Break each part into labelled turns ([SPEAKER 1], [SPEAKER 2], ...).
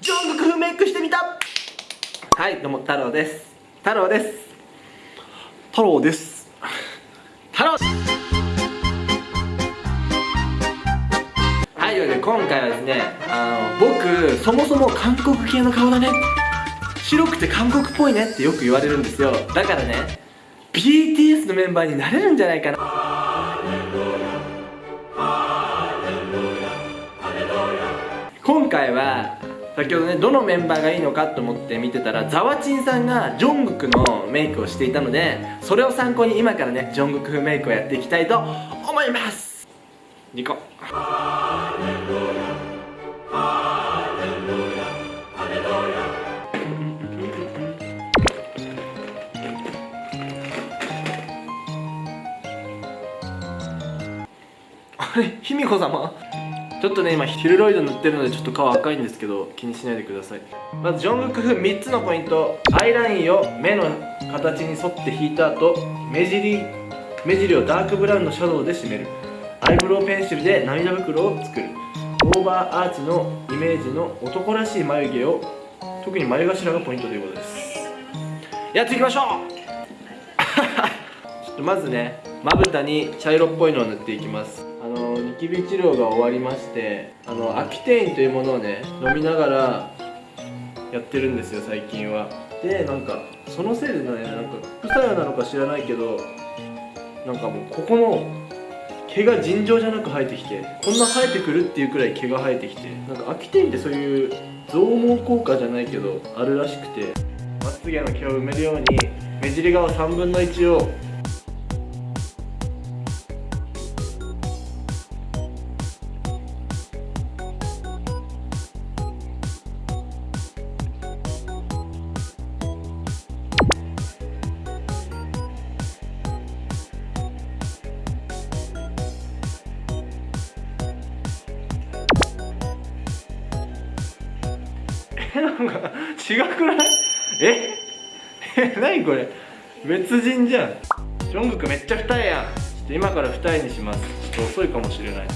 [SPEAKER 1] ジョングク風メイクしてみた。はいどうも太郎です。太郎です。
[SPEAKER 2] 太郎です。
[SPEAKER 1] 太郎。はいというわけで今回はですねあの僕そもそも韓国系の顔だね。白くて韓国っぽいね。ってよく言われるんですよ。だからね BTS のメンバーになれるんじゃないかな。今回は先ほどねどのメンバーがいいのかと思って見てたらザワチンさんがジョングクのメイクをしていたのでそれを参考に今からねジョングク風メイクをやっていきたいと思います。2個あれ卑弥呼様？ちょっとね今ヒルドイド塗ってるのでちょっと顔赤いんですけど気にしないでください。まずジョングク風3つのポイント。アイラインを目の形に沿って引いた後目尻目尻をダークブラウンのシャドウで締める。アイブロウペンシルで涙袋を作る。オーバーアーチのイメージの男らしい眉毛を特に眉頭がポイントということです。やっていきましょう。ちょっとまずねまぶたに茶色っぽいのを塗っていきます。あのニキビ治療が終わりましてあのアキテインというものをね飲みながらやってるんですよ最近は。でなんかそのせいでねなんか副作用なのか知らないけどなんかもうここの毛が尋常じゃなく生えてきてこんな生えてくるっていうくらい毛が生えてきてなんかアキテインってそういう増毛効果じゃないけどあるらしくてまつげの毛を埋めるように目尻側3分の1をなんか違くない？え 何これ？別人じゃん。ジョングクめっちゃ二重やん。ちょっと今から二重にします。ちょっと遅いかもしれない。ちょ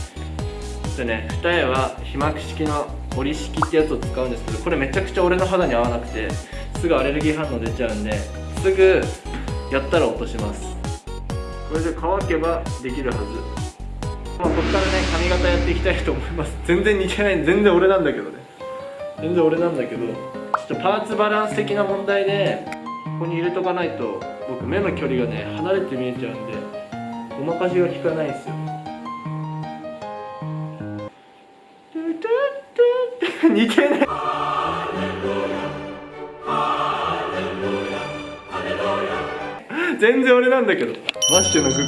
[SPEAKER 1] っとね二重は被膜式の折り式ってやつを使うんですけどこれめちゃくちゃ俺の肌に合わなくてすぐアレルギー反応出ちゃうんですぐやったら落とします。これで乾けばできるはず。まあこっからね髪型やっていきたいと思います。全然似てない全然俺なんだけどね。全然俺なんだけどちょっとパーツバランス的な問題でここに入れとかないと僕目の距離がね離れて見えちゃうんでごまかしが効かないんですよ。似てない。全然俺なんだけどマッシュのグク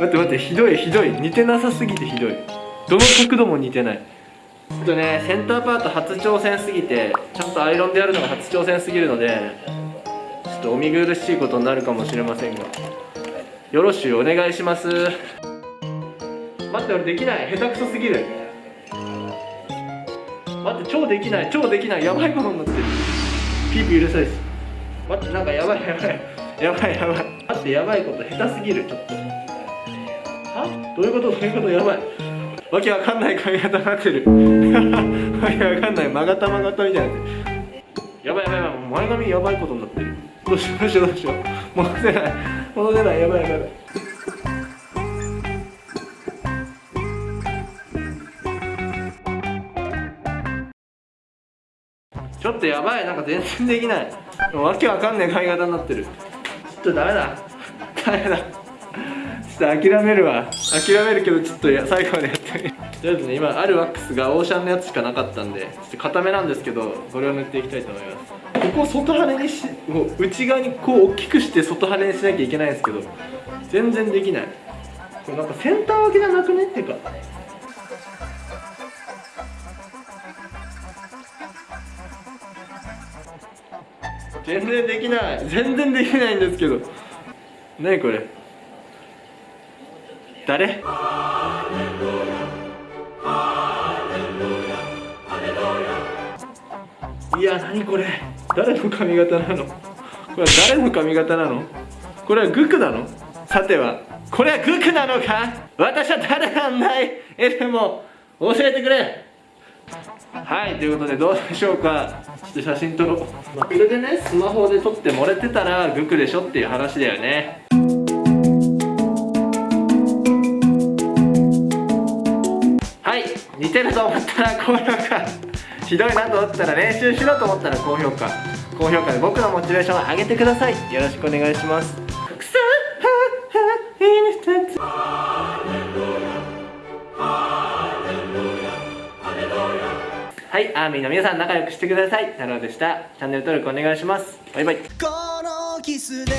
[SPEAKER 1] 待って待ってひどいひどい似てなさすぎてひどいどの角度も似てないちょっとねセンターパート初挑戦すぎてちゃんとアイロンでやるのが初挑戦すぎるのでちょっとお見苦しいことになるかもしれませんがよろしゅうお願いします。待って俺できない。下手くそすぎる。待って超できない。超できない。やばいことになってる。ピーピーうるさいです。待ってなんかやばいやばい。やばいやばい。待ってやばいこと下手すぎるちょっと。は？どういうこと？どういうこと？やばい。わけわかんない髪型になってる。わけわかんない曲がた曲がたみたいになってやばいやばいやばい前髪やばいことになってる。どうしようどうしようどうしよう。戻せない。戻せない。やばいやばい。やばいちょっとやばい。なんか全然できない。わけわかんない髪型になってる。ちょっとダメだ。ダメだ。ちょっと諦めるわ。諦めるけどちょっと最後までやって。とりあえずね今あるワックスがオーシャンのやつしかなかったんでちょっと固めなんですけどこれを塗っていきたいと思います。ここを外羽にしもう内側にこう大きくして外羽にしなきゃいけないんですけど全然できない。これなんかセンター分けじゃなくね？っていうか。全然できない。全然できないんですけど。何これ？誰？いや何これ。誰の髪型なの？これは誰の髪型なの？これはグクなの？さては。これはグクなのか？私は誰なんだい？えでも。教えてくれ。はいということでどうでしょうか？ちょっと写真撮ろう、まあ、それでねスマホで撮って漏れてたらグクでしょっていう話だよね。はい似てると思ったら高評価ひどいなと思ったら練習しろと思ったら高評価高評価で僕のモチベーションを上げてくださいよろしくお願いしますくそはい、アーミーの皆さん仲良くしてください。太郎でした。チャンネル登録お願いします。バイバイ。
[SPEAKER 3] このキスで